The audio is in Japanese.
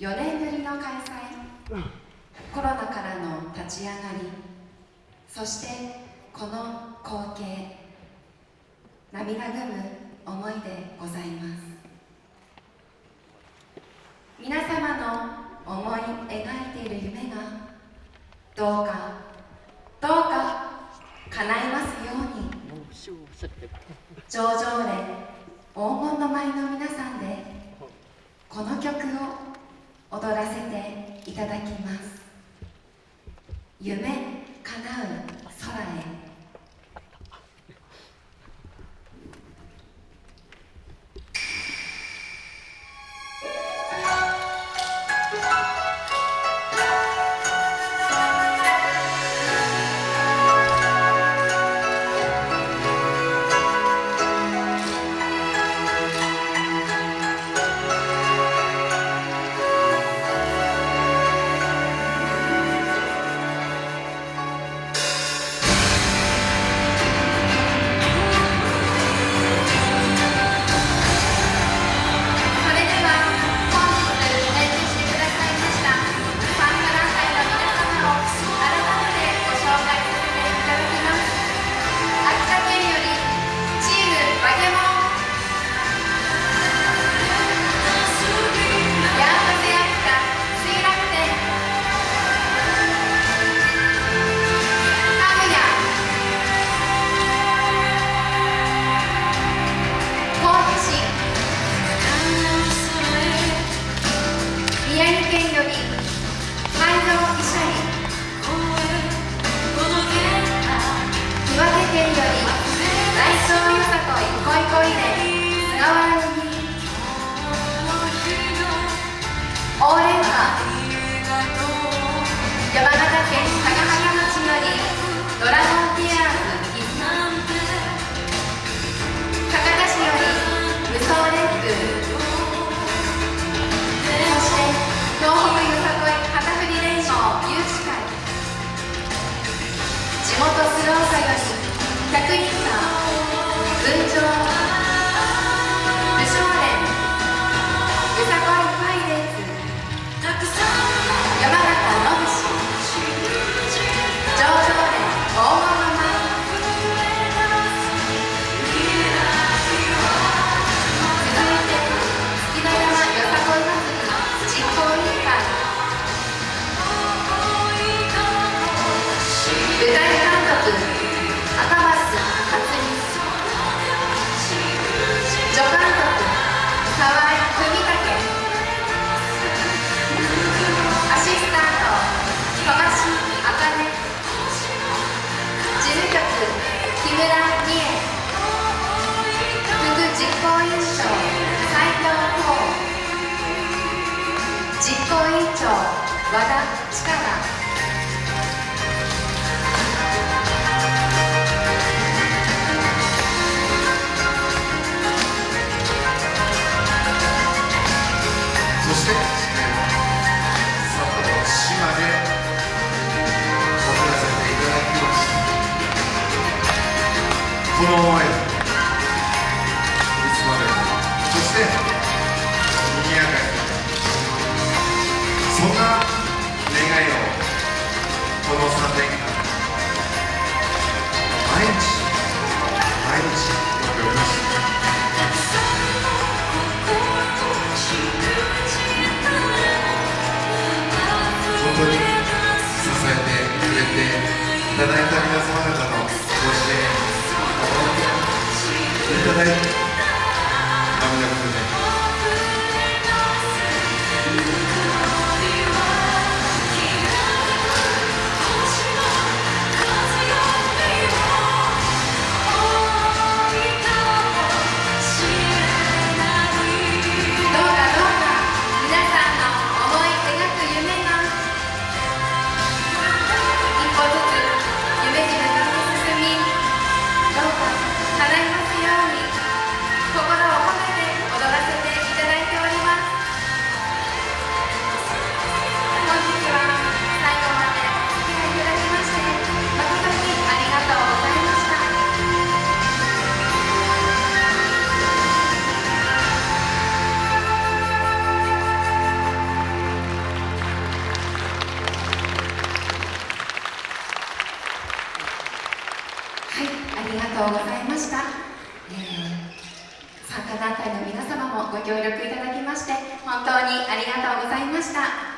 4年ぶりの開催。コロナからの立ち上がり。そしてこの光景涙ぐむ思いでございます。皆様の思い描いている夢がどうかどうか叶いますように。上々連黄金の舞の皆さんで副実行委員長斉藤浩実行委員長和田そしてこの思い。いつまでも。そしてにぎやかにそんな願いをこの3年間。毎日。毎日。僕はまてくれていただいた皆様方ありがとうございました、えー参加団体の皆様もご協力いただきまして本当にありがとうございました。